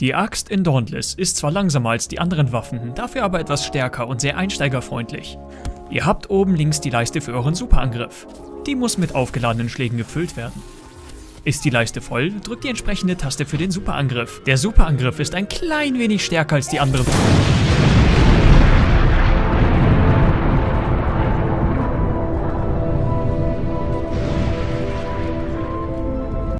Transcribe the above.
Die Axt in Dauntless ist zwar langsamer als die anderen Waffen, dafür aber etwas stärker und sehr einsteigerfreundlich. Ihr habt oben links die Leiste für euren Superangriff. Die muss mit aufgeladenen Schlägen gefüllt werden. Ist die Leiste voll, drückt die entsprechende Taste für den Superangriff. Der Superangriff ist ein klein wenig stärker als die anderen.